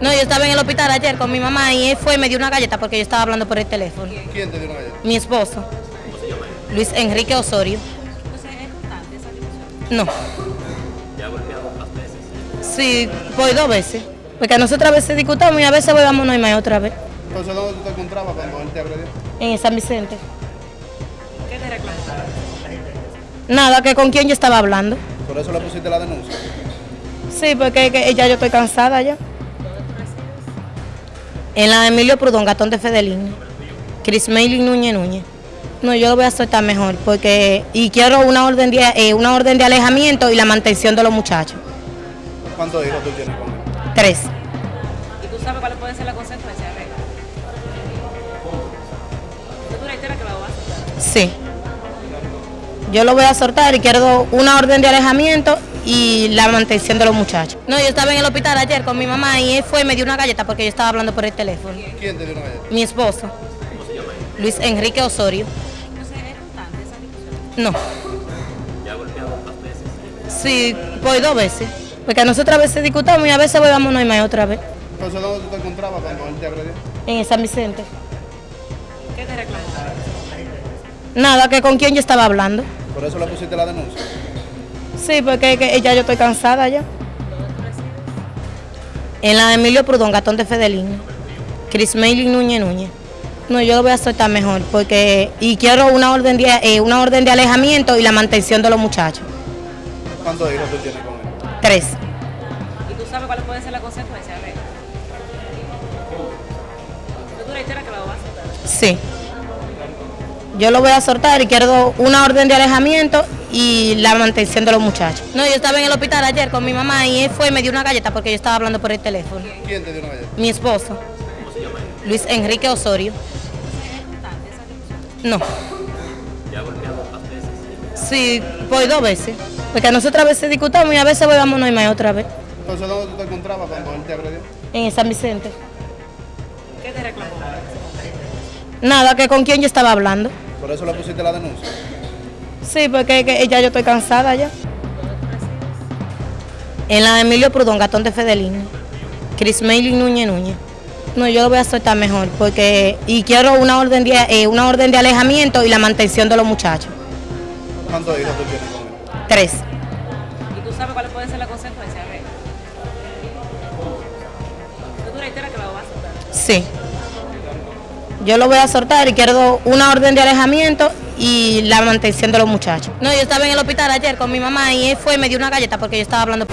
No, yo estaba en el hospital ayer con mi mamá y él fue y me dio una galleta porque yo estaba hablando por el teléfono. ¿Quién te dio una galleta? Mi esposo. Luis Enrique Osorio. No. Sí, voy dos veces. Porque nosotras a veces discutamos y a veces voy vámonos y más otra vez. Entonces, ¿dónde tú te encontrabas cuando él te agredió? En San Vicente. ¿Qué te reclamas? Nada, que con quién yo estaba hablando. Por eso le pusiste la denuncia. Sí, porque que ya yo estoy cansada ya. En la de Emilio Prudón, Gatón de Fedelín. Chris Mailing Núñez Núñez. No, yo lo voy a soltar mejor porque y quiero una orden de eh, una orden de alejamiento y la mantención de los muchachos. ¿Cuántos hijos tú tienes con él? Tres. ¿Y tú sabes cuáles pueden ser las consecuencias? ¿Tú reiteras que lo vas a hacer? Sí. Yo lo voy a soltar y quiero una orden de alejamiento y la mantención de los muchachos. No, yo estaba en el hospital ayer con mi mamá y él fue y me dio una galleta porque yo estaba hablando por el teléfono. ¿Quién te dio una galleta? Mi esposo. Luis Enrique Osorio. Entonces, ¿es constante esa discusión? No. Sí, voy dos veces. Porque nosotras a veces discutamos y a veces voy vámonos y más otra vez. Entonces, ¿dónde tú te encontrabas cuando él te agredió? En San Vicente. ¿Qué te reclamas? Nada, que con quién yo estaba hablando. Por eso le pusiste la denuncia. Sí, porque que ya yo estoy cansada ya. En la de Emilio Prudón, Gatón de Fedelín. Chris Mailing Núñez Núñez. No, yo lo voy a soltar mejor porque y quiero una orden de eh, una orden de alejamiento y la mantención de los muchachos. ¿Cuántos hijos tú tienes con él? Tres. ¿Y tú sabes cuáles pueden ser las consecuencias? ¿Tú reiteras que lo vas a hacer? Sí. Yo lo voy a soltar y quiero una orden de alejamiento y la mantención de los muchachos. No, yo estaba en el hospital ayer con mi mamá y él fue y me dio una galleta porque yo estaba hablando por el teléfono. ¿Quién te dio una galleta? Mi esposo. Luis Enrique Osorio. ¿Es constante esa discusión? No. Sí, voy dos veces. Porque nosotras a veces discutamos y a veces voy vámonos y más otra vez. Entonces, ¿dónde tú te encontrabas cuando él te agredió? En San Vicente. ¿Qué te reclamas? Nada, que con quién yo estaba hablando. Por eso le pusiste la denuncia. Sí, porque que ya yo estoy cansada ya. En la de Emilio Prudón, Gatón de Fedelín. Chris Mailing Núñez Núñez. No, yo lo voy a soltar mejor porque y quiero una orden de eh, una orden de alejamiento y la mantención de los muchachos. ¿Cuántos hijos tú tienes con él? Tres. ¿Y tú sabes cuáles pueden ser las consecuencias? ¿Tú reiteras que lo vas a hacer? Sí. Yo lo voy a soltar y quiero una orden de alejamiento y la mantención de los muchachos. No, yo estaba en el hospital ayer con mi mamá y él fue y me dio una galleta porque yo estaba hablando.